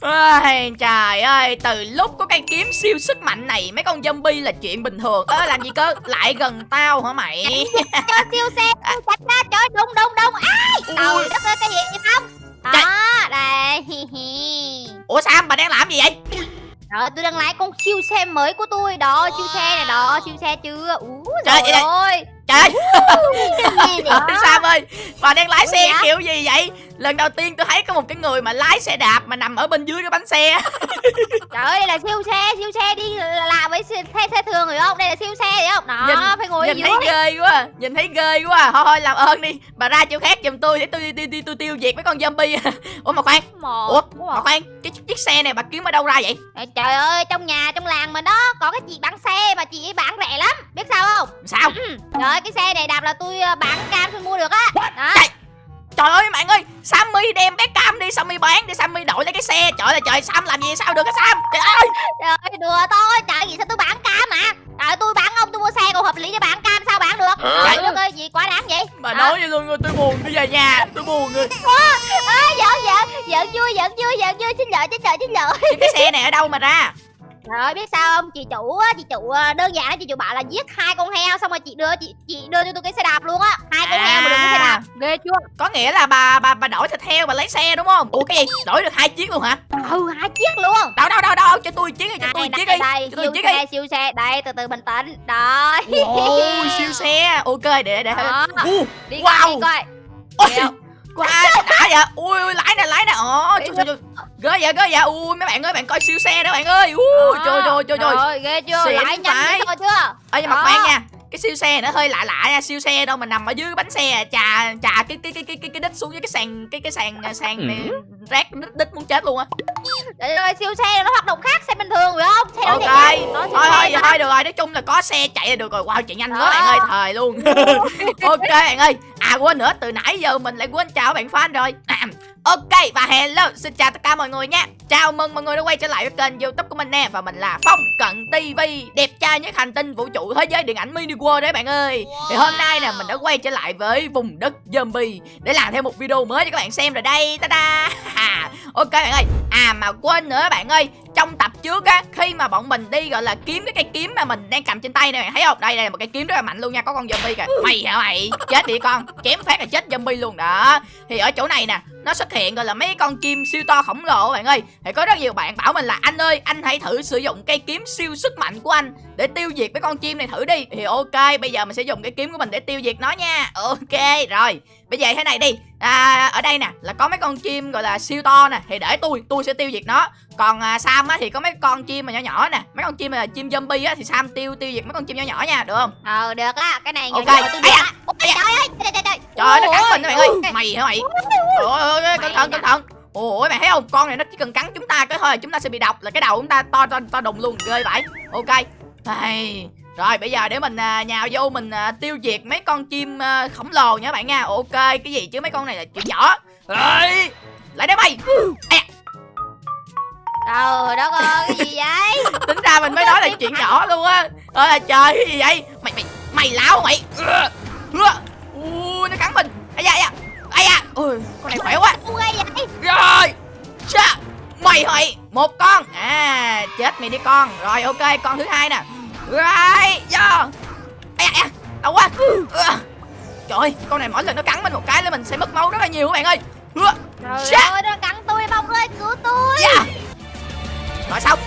Ôi, trời ơi, từ lúc có cây kiếm siêu sức mạnh này Mấy con zombie là chuyện bình thường. Ơ làm gì cơ, lại gần tao hả mày? Cho siêu xe chặt ra trời đúng đúng đúng ai? Trời đất ơi cái gì vậy không Trời. đó đây. Ủa Sam, bà đang làm gì vậy? Rồi tôi đang lái con siêu xe mới của tôi. Đó siêu xe này đó siêu xe chưa? Ú Trời trời ơi. Trời ơi, trời, Sam ơi? Bà đang lái xe kiểu gì vậy Lần đầu tiên tôi thấy có một cái người mà lái xe đạp Mà nằm ở bên dưới cái bánh xe. Trời ơi đây là siêu xe siêu xe đi là với xe, xe, xe thường rồi không? Đây là siêu xe đấy không? Đó Nhìn- phải ngồi Nhìn dưới thấy ghê quá à, Nhìn thấy ghê quá. À. Thôi thôi làm ơn đi. Bà ra chỗ khác giùm tôi Để tôi tôi, tôi, tôi tiêu diệt mấy con zombie. Ủa mà khoan. Một Ủa mà khoan Cái chiếc xe này bà kiếm ở đâu ra vậy? Trời, ơi trong nhà trong làng mình đó có cái chị bán xe mà chị ấy bán rẻ lắm. Biết sao không? Sao? Ừ. Trời ơi cái xe này đạp là tôi ờ, bán cam tôi mua được á. Đó. Trời. Trời ơi bạn ơi Sammy đem bé cam đi Sammy bán để Sammy đổi lấy cái xe. Trời ơi trời Sam làm gì sao được hả Sam? Trời ơi! Trời ơi đùa thôi. Trời gì sao tôi bán cam mà Trời tôi bán ông tôi mua xe còn hợp lý để bán cam sao bán được? Trời đất ơi gì quá đáng vậy? Bà Đó. nói vậy luôn rồi tôi buồn Tôi về nhà tôi buồn rồi. Ê, giỡn giỡn giỡn vui giỡn vui giỡn vui. Xin lỗi xin lỗi xin lỗi. Cái xe này ở đâu mà ra Trời ơi biết sao không? Chị chủ á chị chủ ờ, đơn giản là chị chủ bảo là giết hai con heo xong rồi chị đưa chị chị đưa cho tôi cái xe đạp luôn á. Hai con heo mà được cái xe đạp. Ghê chưa? Có nghĩa là bà bà bà đổi thịt heo bà lấy xe đúng không? Ủa cái gì? Đổi được hai chiếc luôn hả? Ừ hai chiếc luôn. Đâu đâu đâu đâu cho tôi chiếc đi cho tôi chiếc đi đây Cho tôi chiếc đi. siêu xe. Đây từ từ bình tĩnh. Đó Ồ siêu xe. Ok để để. Đó. uh, đi Wow. đi coi. Ôi Kìa. Quá đã vậy Ui ui lái nè lái nè Ồ trời trời trời Ghê vậy ghê vậy Ui mấy bạn ơi bạn coi siêu xe đó bạn ơi Ui trời trời trời trời Rồi, ghê chưa? Xịn Lại nhanh chưa? Ê nhưng mà Đó. khoan nha cái siêu xe nó hơi lạ lạ nha siêu xe đâu mà nằm ở dưới cái bánh xe à. chà chà cái cái cái cái cái, cái đít xuống với cái sàn cái cái sàn sàn này rác đít, đít muốn chết luôn á Trời ơi, siêu xe nó hoạt động khác xe bình thường phải không? Xe nó ok thôi thôi thôi được rồi nói chung là có xe chạy là được rồi. Wow chạy nhanh quá bạn ơi thời luôn. Ok bạn ơi. À quên nữa từ nãy giờ mình lại quên chào bạn fan rồi. À, ok và hello xin chào tất cả mọi người nha. Chào mừng mọi người đã quay trở lại với kênh youtube của mình nè. Và mình là phong cận tv đẹp trai nhất hành tinh vũ trụ thế giới điện ảnh mini world đấy bạn ơi. Thì hôm nay nè mình đã quay trở lại với vùng đất zombie để làm thêm một video mới cho các bạn xem rồi đây. Ta da ok bạn ơi. À mà quên nữa bạn ơi trong tập trước á, khi mà bọn mình đi, gọi là, kiếm cái cây kiếm mà mình đang cầm trên tay này bạn thấy không? Đây đây là một cây kiếm rất là mạnh luôn nha, có con zombie kìa. Mày hả mày? Chết đi con, chém phát là chết zombie luôn. Đó, thì ở chỗ này nè, nó xuất hiện, gọi là, mấy con chim siêu to khổng lồ bạn ơi. Thì có rất nhiều bạn bảo mình là, anh ơi, anh hãy thử sử dụng cây kiếm siêu sức mạnh của anh để tiêu diệt mấy con chim này thử đi. Thì ok bây giờ mình sẽ dùng cái kiếm của mình để tiêu diệt nó nha. Ok rồi. Bây giờ thế này đi. À, ở đây nè là có mấy con chim gọi là siêu to nè thì để tôi tôi sẽ tiêu diệt nó. Còn à, Sam á thì có mấy con chim mà nhỏ nhỏ nè. Mấy con chim mà là chim zombie á thì Sam tiêu tiêu diệt mấy con chim nhỏ nhỏ nha được không? Ờ, được á, cái này Ok. tôi á. Trời ơi, trời trời trời. trời ơi nó cắn Ôi, mình đó bạn ơi. Mày hả mày? Ôi ôi cẩn thận cẩn thận. Ôi mày thấy không? Con này nó chỉ cần cắn chúng ta cái thôi chúng ta sẽ bị độc. Là cái đầu chúng ta to to to đùng luôn ghê vậy. Ok Ai, rồi bây giờ để mình à, nhào vô mình à, tiêu diệt mấy con chim à, khổng lồ nha bạn nha. Ok cái gì chứ mấy con này là chuyện nhỏ. Ê, lại đây mày! À, Trời đất ơi, cái gì vậy? tính ra mình mới nói là chuyện nhỏ luôn á. Ơi là trời cái gì vậy? Mày mày mày láo mày! Ui nó cắn mình. Ai da da ai da. Ui con này khỏe quá. Rồi! Chà, mày mày một con! À chết mày đi con. Rồi ok con thứ hai nè rồi do. Ai da đau quá. Trời ơi, con này mỗi lần nó cắn mình một cái là mình sẽ mất máu rất là nhiều các bạn ơi. Trời Dạ. ơi, nó cắn tôi, bông ơi, cứu tôi. Dạ. Rồi xong.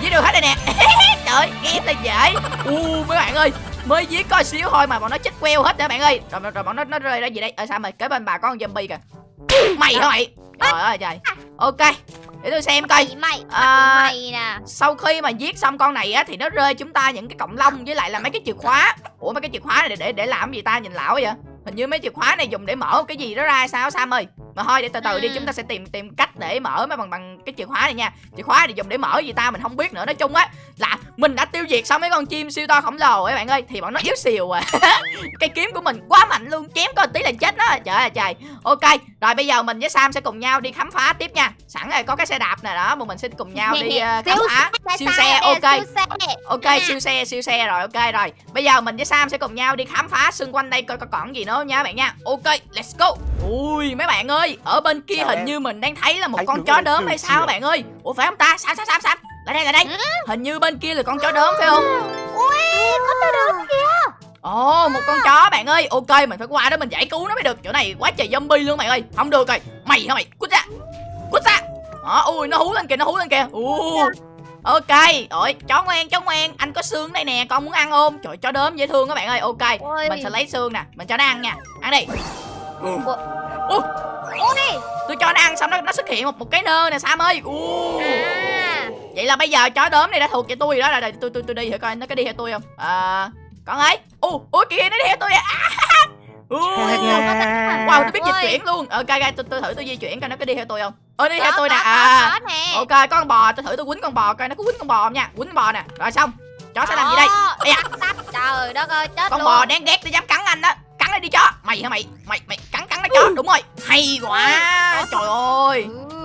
Giết được hết rồi nè. Trời ơi game là dễ. U mấy bạn ơi Mới giết có xíu thôi mà bọn nó chết queo hết rồi bạn ơi. Rồi, rồi, rồi bọn nó nó rơi ra gì đây? Ở sao mày kế bên bà có con zombie kìa. Mày hả mày? Trời ơi trời. Ok Để tôi xem coi. Mày, À. mày nè. Sau khi mà giết xong con này á Thì nó rơi chúng ta những cái cọng lông Với lại là mấy cái chìa khóa. Ủa mấy cái chìa khóa này để để, làm gì ta? Nhìn lão vậy. Hình như mấy chìa khóa này dùng để mở cái gì đó ra sao Sam ơi? Mà thôi để từ từ đi Ừ. chúng ta sẽ tìm tìm cách để mở mấy bằng bằng cái chìa khóa này nha. Chìa khóa thì dùng để mở gì ta? Mình không biết nữa. Nói chung á là mình đã tiêu diệt xong mấy con chim siêu to khổng lồ ấy bạn ơi. Thì bọn nó yếu xìu à. Cây kiếm của mình quá mạnh luôn. Chém có tí là chết đó Trời ơi trời. Ok rồi bây giờ mình với Sam sẽ cùng nhau đi khám phá tiếp nha. Sẵn rồi có cái xe đạp này đó Mà mình sẽ cùng nhau đi ờ, khám phá. Siêu xe ok. Ok siêu xe siêu xe rồi ok rồi. Bây giờ mình với Sam sẽ cùng nhau đi khám phá xung quanh đây coi có còn gì nữa nha bạn nha. Ok let's go. Ui mấy bạn ơi ơi ở bên kia hình như mình đang thấy là một con chó từ hay sao bạn ơi? Ủa phải không ta? Sam sam sam sam. Lại đây lại đây. Hình như bên kia là con chó đốm phải không? Ui có tôi được ồ một con chó bạn ơi. Ok mình phải qua đó mình giải cứu nó mới được. Chỗ này quá trời zombie luôn bạn ơi. Không được rồi. Mày hả mày. Cút ra. Cút ra. Đó ui nó hú lên kìa nó hú lên kìa. U ok. Ôi chó ngoan chó ngoan. Anh có xương đây nè con muốn ăn không trời chó đốm dễ thương các bạn ơi. Ok Ôi. mình sẽ lấy xương nè. Mình cho nó ăn nha. Ăn đi. Ui tôi cho nó ăn xong nó nó xuất hiện một một cái nơ nè sam ơi. U à. Vậy là bây giờ chó đốm này đã thuộc về tôi rồi đó. Rồi tôi tôi tôi đi thử coi nó có đi theo tôi không? À con ơi! U ui kìa nó đi theo tôi à U, wow nó biết di Ôi. chuyển luôn. Ok ok tôi tôi thử tôi di chuyển coi nó có đi theo tôi không. Ờ đi Có, theo tôi nè. à. ok có con bò. Tôi thử tôi quýnh con bò coi nó có quýnh con bò không nha. Quýnh bò nè. Rồi xong. Chó sẽ làm gì đây? Ây tắt, trời đất ơi chết con luôn. bò đáng ghét nó dám cắn anh đó. Cắn nó đi chó. Mày hả mày? Mày mày cắn cắn nó chó. Đúng rồi. Hay quá. Trời ơi. Ừ.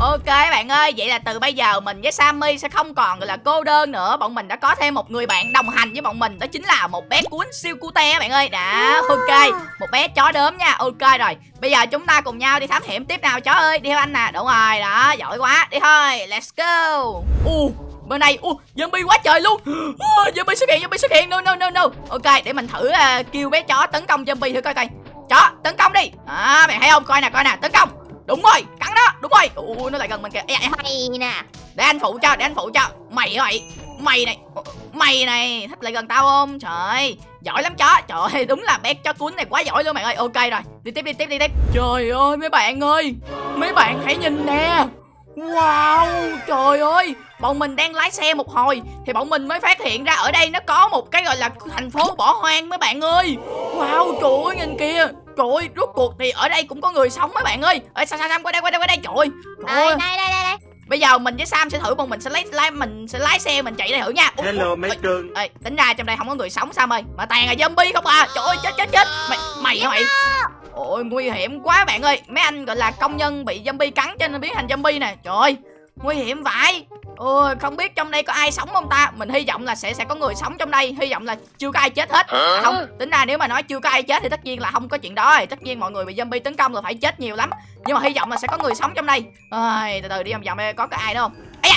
Ok bạn ơi, vậy là từ bây giờ mình với Sammy sẽ không còn gọi là cô đơn nữa. Bọn mình đã có thêm một người bạn đồng hành với bọn mình Đó chính là một bé cuốn siêu cute bạn ơi. Đã, ok Một bé chó đốm nha, ok rồi Bây giờ chúng ta cùng nhau đi thám hiểm tiếp nào chó ơi. Đi theo anh nè, đúng rồi, đó, giỏi quá. Đi thôi, let's go. U, bên này, u, zombie quá trời luôn. Uh, Zombie xuất hiện, zombie xuất hiện, no no no no. Ok, để mình thử uh, kêu bé chó tấn công zombie thử coi coi. Chó, tấn công đi. À, mày thấy không, coi nè, coi nè, tấn công Đúng rồi, cắn nó, đúng rồi. Ui, nó lại gần mình kìa mày nè. Để anh phụ cho để anh phụ cho. Mày hả mày mày này mày này thích lại gần tao không? Trời giỏi lắm chó. Trời ơi đúng là bé chó cuốn này quá giỏi luôn bạn ơi. Ok rồi đi tiếp đi tiếp đi tiếp. Trời ơi mấy bạn ơi mấy bạn hãy nhìn nè. Wow trời ơi bọn mình đang lái xe một hồi thì bọn mình mới phát hiện ra ở đây nó có một cái gọi là thành phố bỏ hoang mấy bạn ơi. Wow trời ơi nhìn kìa trời ơi rốt cuộc thì ở đây cũng có người sống mấy bạn ơi ê sao sao sao qua đây qua đây qua đây trời ơi trời đây ơi đây đây đây đây Bây giờ mình với Sam sẽ thử bọn mình sẽ lấy lái mình sẽ lái xe mình chạy đây thử nha. Ủa, Hello mấy cưng Ê, tính ra trong đây không có người sống Sam ơi, mà toàn là zombie không à. Trời ơi chết chết chết. Mày mày hả mày? Ôi nguy hiểm quá bạn ơi. Mấy anh gọi là công nhân bị zombie cắn cho nên biến thành zombie nè. Trời ơi, nguy hiểm vậy. Ôi không biết trong đây có ai sống không ta? Mình hy vọng là sẽ sẽ có người sống trong đây, hy vọng là chưa có ai chết hết. À, không, tính ra nếu mà nói chưa có ai chết thì tất nhiên là không có chuyện đó rồi. Tất nhiên mọi người bị zombie tấn công là phải chết nhiều lắm. Nhưng mà hy vọng là sẽ có người sống trong đây. Ơi, từ từ đi vòng vòng có cái ai đâu không? Da.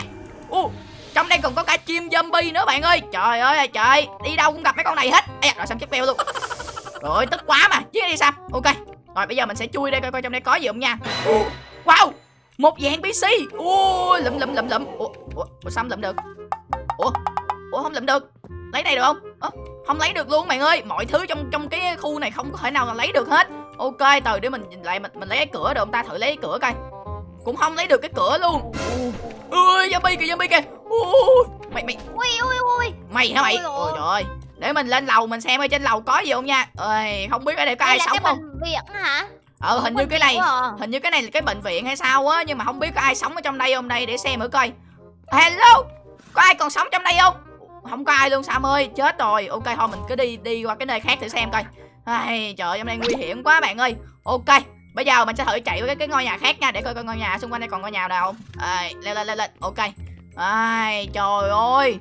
U, trong đây còn có cả chim zombie nữa bạn ơi Trời ơi trời Đi đâu cũng gặp mấy con này hết da, rồi Sam chết beo luôn Rồi tức quá mà Chiếc đi Sam Ok Rồi bây giờ mình sẽ chui đây coi coi trong đây có gì không nha Wow Một dạng PC Ui lụm lụm lụm lụm. Ủa, Ủa, Ủa Sam lụm được? Ủa Ủa không lụm được. Lấy này được không? Ủa, Không lấy được luôn bạn ơi. Mọi thứ trong trong cái khu này không có thể nào là lấy được hết. Ok từ để mình nhìn lại mình mình lấy cái cửa được không ta? Thử lấy cái cửa coi. Cũng không lấy được cái cửa luôn. Ui zombie kìa zombie kìa. Ui, Mày mày. Ui ui ui mày hả mày? Ôi trời. Ơi để mình lên lầu mình xem ở trên lầu có gì không nha. Ơi không biết ở đây có ai đây là sống không bệnh viện hả ờ hình như cái này à. hình như cái này là cái bệnh viện hay sao á nhưng mà không biết có ai sống ở trong đây không? Đây để xem thử coi. Hello có ai còn sống trong đây không? Không có ai luôn sam ơi chết rồi. Ok thôi mình cứ đi đi qua cái nơi khác thử xem coi. Ai trời ơi, trong đây nguy hiểm quá bạn ơi. Ok bây giờ mình sẽ thử chạy qua cái, cái ngôi nhà khác nha để coi coi ngôi nhà xung quanh đây còn ngôi nhà nào không? Ai lên lên lên lên. Ok. Ai trời ơi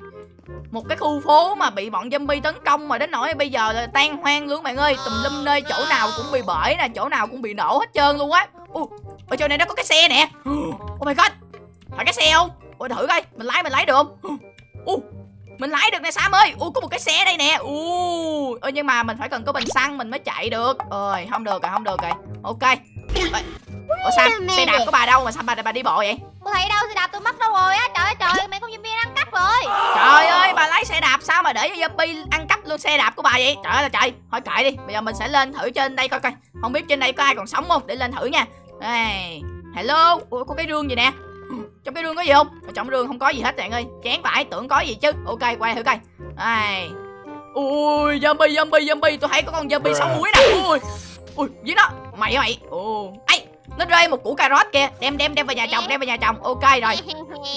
một cái khu phố mà bị bọn zombie tấn công mà đến nỗi bây giờ là tan hoang luôn bạn ơi. Tùm lum nơi chỗ nào cũng bị bể nè chỗ nào cũng bị nổ hết trơn luôn á. U ở chỗ này nó có cái xe nè. Oh my god phải cái xe không? Ôi thử coi mình lái mình lái được không? U mình lái được nè sam ơi. U có một cái xe đây nè. U ơ nhưng mà mình phải cần có bình xăng mình mới chạy được. Ơi không được rồi không được rồi. Ok. Ủa sam xe đạp của bà đâu mà sao bà bà đi bộ vậy? Tôi thấy đâu xe đạp tôi mất đâu rồi á? Trời ơi trời mấy con ăn cắp rồi Trời ơi bà lấy xe đạp sao mà để cho zombie ăn cắp luôn xe đạp của bà vậy? Trời ơi là trời. Thôi kệ đi Bây giờ mình sẽ lên thử trên đây coi coi. Không biết trên đây có ai còn sống không? Để lên thử nha. Đây Hello? Ủa có cái rương gì nè? Trong cái rương có gì không? Ở Trong rương không có gì hết bạn ơi. Chán phải tưởng có gì chứ. Ok quay thử coi. Đây Ui zombie zombie zombie. Tôi thấy có con zombie sống muối nè. Ui. Ui dưới nó. Mày mày? Ồ. Ấy Nó rơi một củ cà rốt kìa. Đem đem đem vào nhà chồng đem vào nhà chồng. Ok rồi.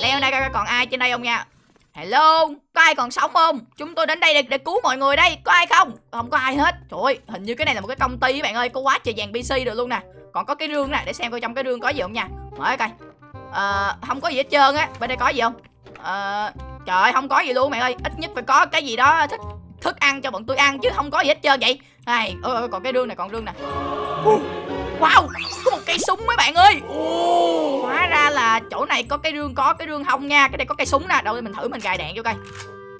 Leo đây coi còn ai trên đây không nha Hello, có ai còn sống không? Chúng tôi đến đây để, để cứu mọi người đây, có ai không? Không có ai hết. Trời ơi, hình như cái này là một cái công ty các bạn ơi, có quá trời vàng PC được luôn nè. Còn có cái rương nè, để xem coi trong cái rương có gì không nha. Mở coi. Ờ, không có gì hết trơn á. Bên đây có gì không? Ờ, trời ơi, không có gì luôn mẹ ơi. Ít nhất phải có cái gì đó thức thức ăn cho bọn tôi ăn chứ không có gì hết trơn vậy. Này, ôi, ôi, còn cái rương này, còn rương nè. Wow, có một cây súng mấy bạn ơi Ồ, ra là chỗ này có cái rương có cái rương hông nha. Cái này có cây súng nè. Đâu mình thử mình gài đạn vô coi.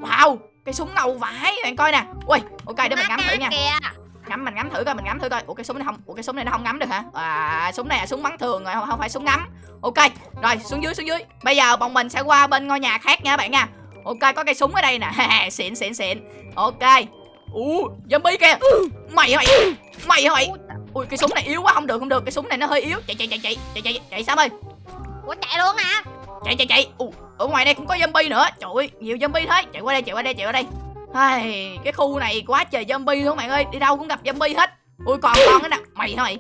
Wow cây súng ngầu vãi bạn coi nè. Ui ok để mình ngắm thử nha. Ngắm mình ngắm thử coi mình ngắm thử coi. Ủa cái súng này không ủa cái súng này nó không ngắm được hả? À súng này là súng bắn thường rồi không, không phải súng ngắm. Ok rồi xuống dưới xuống dưới. Bây giờ bọn mình sẽ qua bên ngôi nhà khác nha các bạn nha. Ok có cây súng ở đây nè. Xịn xịn xịn. Ok. Ú zombie kìa. Mày mày mày mày ui cái súng này yếu quá không được không được. Cái súng này nó hơi yếu. Chạy chạy chạy chạy chạy chạy chạy. Sao ơi ủa chạy luôn hả? Chạy chạy chạy. Ù ở ngoài đây cũng có zombie nữa. Trời ơi nhiều zombie thế. Chạy qua đây chạy qua đây chạy qua đây. Ai, cái khu này quá trời zombie luôn bạn ơi. Đi đâu cũng gặp zombie hết. Ui còn con cái nè. Mày hả mày?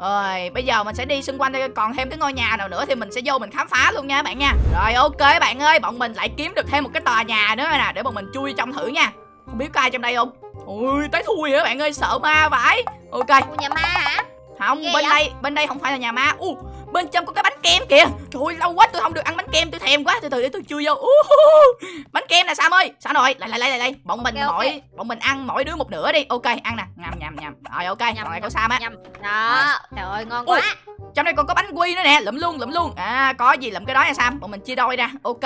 Rồi bây giờ mình sẽ đi xung quanh đây. Còn thêm cái ngôi nhà nào nữa thì mình sẽ vô mình khám phá luôn nha các bạn nha. Rồi ok bạn ơi. Bọn mình lại kiếm được thêm một cái tòa nhà nữa nè để bọn mình chui trong thử nha. Không biết có ai trong đây không? Ui tới thui các bạn ơi. Sợ ma vãi. Ok. Ủa, nhà ma hả? Không Ghê bên vậy? đây bên đây không phải là nhà ma. U bên trong có cái bánh kem kìa. Trời lâu quá tôi không được ăn bánh kem tôi thèm quá. Từ từ để tôi chui vô. Uh, bánh kem nè sam ơi. Sao rồi lại lại lại lại bọn mình Ok, ok. mỗi bọn mình ăn mỗi đứa một nửa đi. Ok ăn nè. Nhầm nhầm nhầm. Rồi ok. Nhầm, nhầm, của sam á. đó. Trời ơi ngon Ui. quá. trong đây còn có bánh quy nữa nè. Lụm luôn lụm luôn. À có gì lụm cái đó nha sam. Bọn mình chia đôi ra. Ok.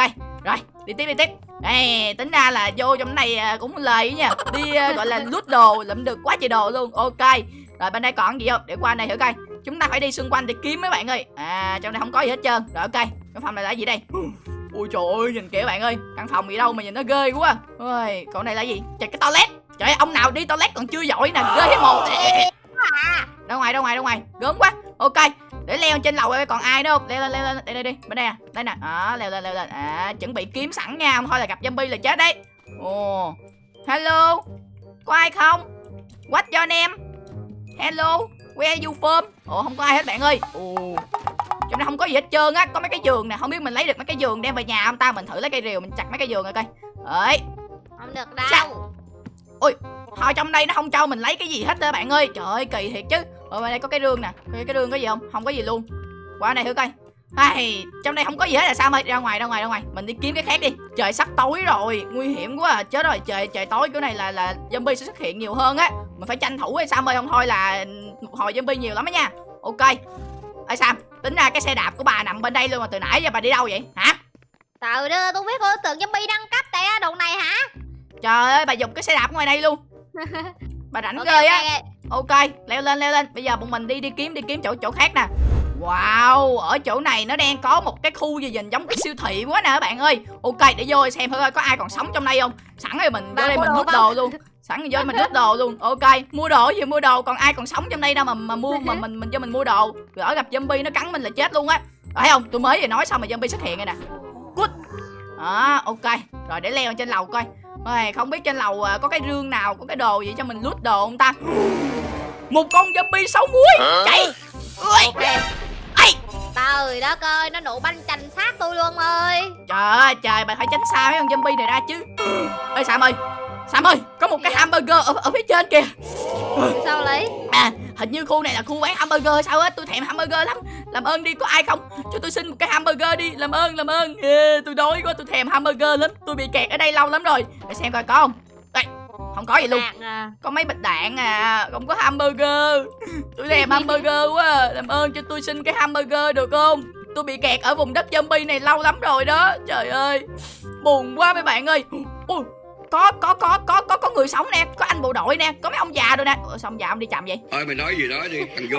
Rồi đi tiếp đi tiếp. Ê, tính ra là vô trong này à, cũng lời nha. Đi à, gọi là lút đồ. Lụm được quá trời đồ luôn. Ok. Rồi bên đây còn gì không? Để qua đây thử coi chúng ta phải đi xung quanh để kiếm mấy bạn ơi. À trong đây không có gì hết trơn. Rồi ok. Căn phòng này là gì đây? Ui trời ơi nhìn kìa bạn ơi. Căn phòng gì đâu mà nhìn nó ghê quá. Ôi còn này là gì? Trời cái toilet. Trời ơi, ông nào đi toilet còn chưa giỏi nè. Ghê hết một đâu ngoài đâu ngoài đâu ngoài. Gớm quá. Ok. Để leo trên lầu coi còn ai nữa không? Leo lên leo lên. Đây đây đi bên đây à. Đây nè. À, leo lên leo lên. À chuẩn bị kiếm sẵn nha. Không thôi là gặp zombie là chết đấy. Ồ. Hello? Có ai không? What your name? Hello? Where you from? Ồ không có ai hết bạn ơi. Ồ. Trong đây không có gì hết trơn á có mấy cái giường nè không biết mình lấy được mấy cái giường đem về nhà không ta? Mình thử lấy cây rìu mình chặt mấy cái giường rồi coi. Ấy không được Sao? đâu thôi trong đây nó không cho mình lấy cái gì hết đó bạn ơi. Trời ơi kỳ thiệt chứ. Ở bên đây có cái rương nè. Cái, cái rương có gì không? Không có gì luôn. Qua đây thử coi. Ai, trong đây không có gì hết là sao ơi ra ngoài ra ngoài ra ngoài. Mình đi kiếm cái khác đi. Trời sắp tối rồi. Nguy hiểm quá à. chết rồi. Trời trời tối kiểu này là là zombie sẽ xuất hiện nhiều hơn á mình phải tranh thủ hay sao? Ơi không thôi là một hồi zombie nhiều lắm á nha. Ok. Ơi sam tính ra cái xe đạp của bà nằm bên đây luôn mà từ nãy giờ bà đi đâu vậy? Hả? Từ đó tôi biết tôi tưởng zombie đăng cấp kìa đồ này hả? Trời ơi bà dùng cái xe đạp ngoài đây luôn. Bà rảnh Ok, ghê ok, á ok leo lên leo lên. Bây giờ bọn mình đi đi kiếm đi kiếm chỗ chỗ khác nè wow ở chỗ này nó đang có một cái khu gì nhìn giống cái siêu thị quá nè các bạn ơi. Ok để vô xem thử coi có ai còn sống trong đây không. Sẵn rồi mình vô đây mình không? đồ luôn. Sẵn rồi vô mình rút đồ luôn. Ok mua đồ gì mua đồ? Còn ai còn sống trong đây đâu mà mà mua mà mình mình cho mình mua đồ. Lỡ gặp zombie nó cắn mình là chết luôn á. Thấy không? Tôi mới vừa nói xong mà zombie xuất hiện rồi nè. Good. Đó ok. Rồi để leo trên lầu coi. Ôi, không biết trên lầu à, có cái rương nào có cái đồ gì cho mình lút đồ không ta? Một con zombie sáu muối. Chạy. Ui! Trời đất ơi nó nổ banh chành sát tôi luôn ơi. Trời ơi trời bà phải tránh xa mấy con zombie này ra chứ. Ơi sam ơi sam ơi có một cái hamburger ở, ở phía trên kìa. Sao lấy à hình như khu này là khu bán hamburger sao á tôi thèm hamburger lắm. Làm ơn đi có ai không? Cho tôi xin một cái hamburger đi làm ơn làm ơn. Ê, tôi đói quá tôi thèm hamburger lắm. Tôi bị kẹt ở đây lâu lắm rồi. Để xem coi có không không có gì luôn. À. có mấy bịch đạn à. Không có hamburger. Tôi thèm hamburger quá. À. làm ơn cho tôi xin cái hamburger được không? Tôi bị kẹt ở vùng đất zombie này lâu lắm rồi đó. Trời ơi. Buồn quá mấy bạn ơi. Ui có có có có có có người sống nè có anh bộ đội nè có mấy ông già rồi nè. Ủa, sao ông già ông đi chậm vậy? Thôi mày nói gì đó đi thằng vô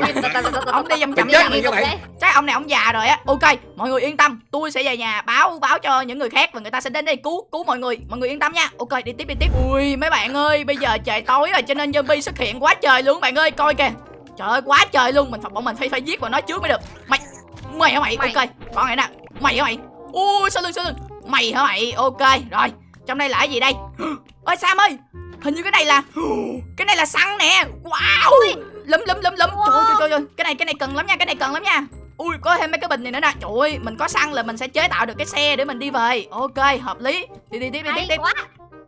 ông đi chậm chậm chết chậm rồi các bạn. Đấy. chắc ông này ông già rồi á. Ok mọi người yên tâm. Tôi sẽ về nhà báo báo cho những người khác và người ta sẽ đến đây cứu cứu mọi người. Mọi người yên tâm nha. Ok đi tiếp đi tiếp. Ui mấy bạn ơi bây giờ trời tối rồi cho nên zombie xuất hiện quá trời luôn bạn ơi coi kìa. Trời ơi quá trời luôn. Mình phải bọn mình phải phải giết vào nó trước mới được. Mày mày hả mày, Mày. ok con này nè. Mày hả mày? Ui sau lưng sau lưng? Mày hả mày? Ok rồi trong đây là cái gì đây? Ơi sam ơi hình như cái này là cái này là xăng nè. Wow! Lấm lấm lấm lấm. Trời ơi, trời trời ơi. Cái này cái này cần lắm nha cái này cần lắm nha. Ui có thêm mấy cái bình này nữa nè. Trời ơi mình có xăng là mình sẽ chế tạo được cái xe để mình đi về. Ok hợp lý. Đi đi tiếp đi tiếp tiếp quá.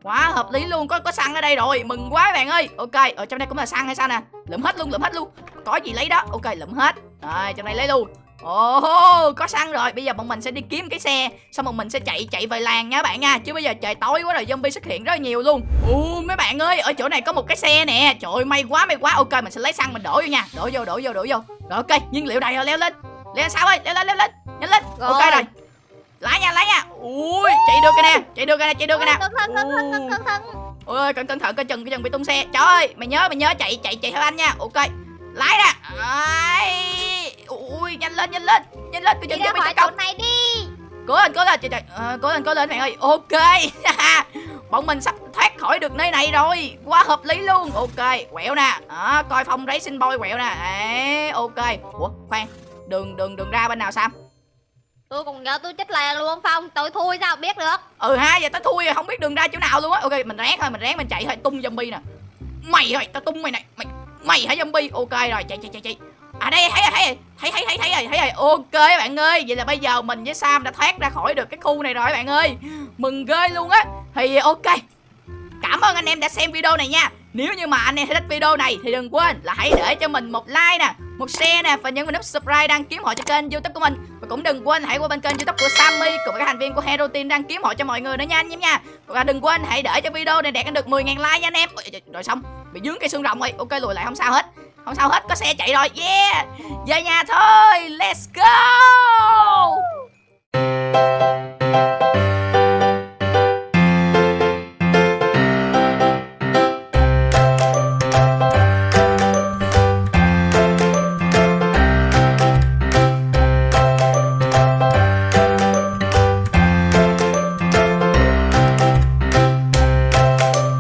Quá hợp lý luôn có có xăng ở đây rồi. Mừng quá các bạn ơi. Ok ở trong đây cũng là xăng hay sao nè? Lượm hết luôn lượm hết luôn. Có gì lấy đó. Ok lượm hết. Rồi trong đây lấy luôn Ồ, có xăng rồi. Bây giờ bọn mình sẽ đi kiếm cái xe, xong rồi mình sẽ chạy chạy về làng nha bạn nha. Chứ bây giờ trời tối quá rồi zombie xuất hiện rất là nhiều luôn. Ồ, mấy bạn ơi, ở chỗ này có một cái xe nè. Trời ơi, may quá may quá. Ok, mình sẽ lấy xăng mình đổ vô nha. Đổ vô, đổ vô, đổ vô. Rồi ok, nhiên liệu đầy rồi, leo lên. Leo sao ơi, leo lên, leo lên. Nhanh lên. Rồi. Ok rồi. Lái nha, lái nha. Ui, chạy được cái nè, chạy được cái nè, chạy được cái nè. Cẩn thận, cẩn thận, cẩn thận, cẩn thận. Ôi cẩn cẩn thận coi chừng coi chừng bị tung xe. Trời ơi, mày nhớ mày nhớ chạy chạy chạy theo anh nha. Ok. Lái ra. Ai. Ui nhanh lên nhanh lên. Nhanh lên Đi chừng cho khỏi tấn công. này đi. Cố lên cố lên trời trời. Ờ, cố lên cố lên bạn ơi. Ok. Bọn mình sắp thoát khỏi được nơi này rồi. Quá hợp lý luôn. Ok, quẹo nè. Đó, coi phong racing boy quẹo nè. Đấy, ok. Ủa, khoan. Đường đường đường ra bên nào Sam? Tôi còn nhớ tôi chết lè luôn Phong Tôi thui sao biết được Ừ ha, giờ tao thui rồi, không biết đường ra chỗ nào luôn á. Ok, mình ráng thôi, mình ráng mình chạy thôi, tung zombie nè. Mày rồi, tao tung mày này. Mày mày hả zombie? Ok rồi, chạy chạy chạy chạy. À đây thấy rồi, thấy rồi, thấy thấy thấy thấy rồi, thấy rồi. Ok bạn ơi, vậy là bây giờ mình với Sam đã thoát ra khỏi được cái khu này rồi bạn ơi. Mừng ghê luôn á. Thì ok. Cảm ơn anh em đã xem video này nha. Nếu như mà anh em thích video này thì đừng quên là hãy để cho mình một like nè, một share nè và nhấn vào nút subscribe đăng ký họ cho kênh YouTube của mình. Và cũng đừng quên hãy qua bên kênh YouTube của Sammy cùng với các thành viên của Hero Team đăng ký họ cho mọi người nữa nha anh em nha. Và đừng quên hãy để cho video này đạt được 10.000 like nha anh em. Rồi xong, bị dướng cây xương rồng rồi. Ok lùi lại không sao hết. Không sao hết, có xe chạy rồi. Yeah. Về nhà thôi. Let's go.